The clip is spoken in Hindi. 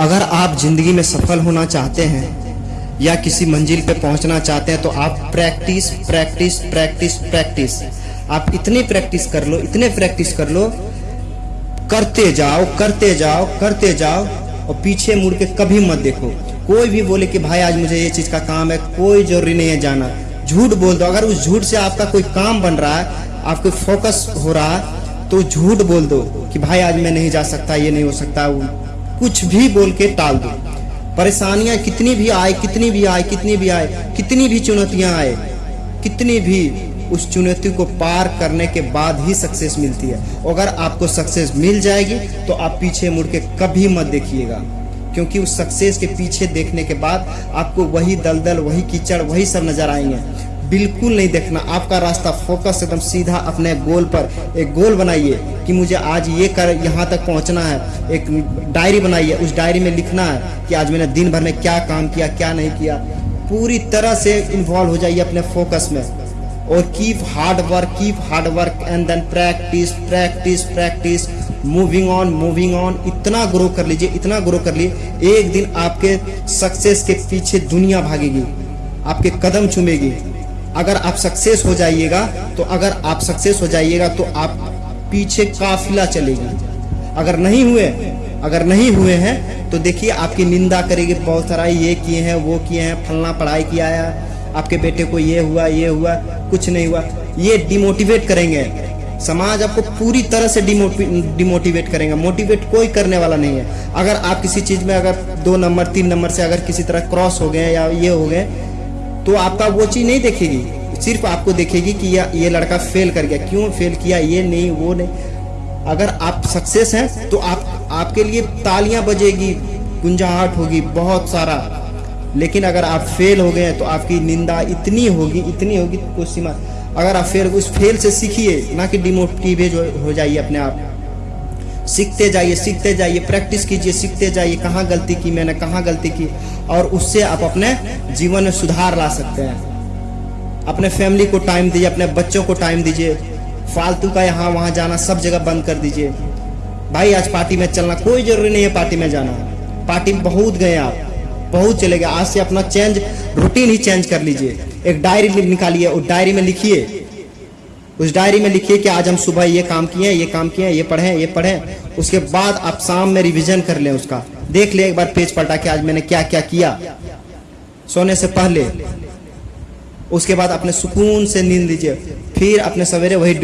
अगर आप ज़िंदगी में सफल होना चाहते हैं या किसी मंजिल पे पहुँचना चाहते हैं तो आप प्रैक्टिस प्रैक्टिस प्रैक्टिस प्रैक्टिस। आप इतनी प्रैक्टिस कर लो, इतने प्रैक्टिस कर लो, करते जाओ करते जाओ करते जाओ, और पीछे मुड़ के कभी मत देखो। कोई भी बोले कि भाई, आज मुझे ये चीज़ का काम है, कोई ज़रूरी नहीं है जाना। झूठ बोल दो। अगर उस झूठ से आपका कोई काम बन रहा है, आपको फोकस हो रहा है तो झूठ बोल दो कि भाई, आज मैं नहीं जा सकता, ये नहीं हो सकता कुछ भी बोल के टाल दो। परेशानियाँ कितनी भी आए, कितनी भी आए, कितनी भी आए, कितनी भी चुनौतियाँ आए, कितनी भी उस चुनौती को पार करने के बाद ही सक्सेस मिलती है। अगर आपको सक्सेस मिल जाएगी तो आप पीछे मुड़ के कभी मत देखिएगा। क्योंकि उस सक्सेस के पीछे देखने के बाद आपको वही दलदल, वही कीचड़, वही सब नज़र आएँगे। बिल्कुल नहीं देखना। आपका रास्ता फोकस एकदम सीधा अपने गोल पर। एक गोल बनाइए कि मुझे आज ये कर, यहाँ तक पहुँचना है। एक डायरी बनाइए। उस डायरी में लिखना है कि आज मैंने दिन भर में क्या काम किया, क्या नहीं किया। पूरी तरह से इन्वॉल्व हो जाइए अपने फोकस में। और keep hard work keep hard work and then practice practice practice moving on moving on इतना ग्रो कर लीजिए, इतना ग्रो कर लीजिए। एक दिन आपके सक्सेस के पीछे दुनिया भागेगी। आपके कदम चूमेगी। अगर आप सक्सेस हो जाइएगा तो अगर आप सक्सेस हो जाइएगा तो आप पीछे काफिला चलेगी। अगर नहीं हुए, अगर नहीं हुए हैं तो देखिए आपकी निंदा करेगी बहुत सारा, ये किए हैं, वो किए हैं, फलना पढ़ाई किया है, आपके बेटे को ये हुआ ये हुआ, कुछ नहीं हुआ। ये डिमोटिवेट करेंगे। समाज आपको पूरी तरह से डिमोटिवेट करेंगे। मोटिवेट कोई करने वाला नहीं है। अगर आप किसी चीज़ में अगर दो नंबर, तीन नंबर से अगर किसी तरह क्रॉस हो गए या ये हो गए तो आपका वो चीज़ नहीं देखेगी। सिर्फ़ आपको देखेगी कि या ये लड़का फेल कर गया। क्यों फेल किया? ये नहीं, वो नहीं। अगर आप सक्सेस हैं तो आप आपके लिए तालियाँ बजेगी, गुंजाहट होगी, बहुत सारा। लेकिन अगर आप फेल हो गए हैं तो आपकी निंदा इतनी होगी इतनी होगी, कोई सीमा। अगर आप फेल उस फेल से सीखिए, ना कि डिमोटिवेट हो जाइए अपने आप। सीखते जाइए सीखते जाइए प्रैक्टिस कीजिए, सीखते जाइए, कहाँ गलती की मैंने, कहाँ गलती की। और उससे आप अपने जीवन में सुधार ला सकते हैं। अपने फैमिली को टाइम दीजिए, अपने बच्चों को टाइम दीजिए। फालतू का यहाँ वहाँ जाना, सब जगह बंद कर दीजिए। भाई, आज पार्टी में चलना कोई ज़रूरी नहीं है पार्टी में जाना। पार्टी में बहुत गए आप, बहुत चले गए। आज से अपना चेंज रूटीन ही चेंज कर लीजिए। एक डायरी निकालिए उस डायरी में लिखिए। उस डायरी में लिखिए कि आज हम सुबह ये काम किए ये काम किए ये पढ़े ये पढ़े उसके बाद आप शाम में रिविजन कर लें उसका। देख लें एक बार पेज पलटा के आज मैंने क्या क्या किया। सोने से पहले, उसके बाद अपने सुकून से नींद लीजिए। फिर अपने सवेरे वही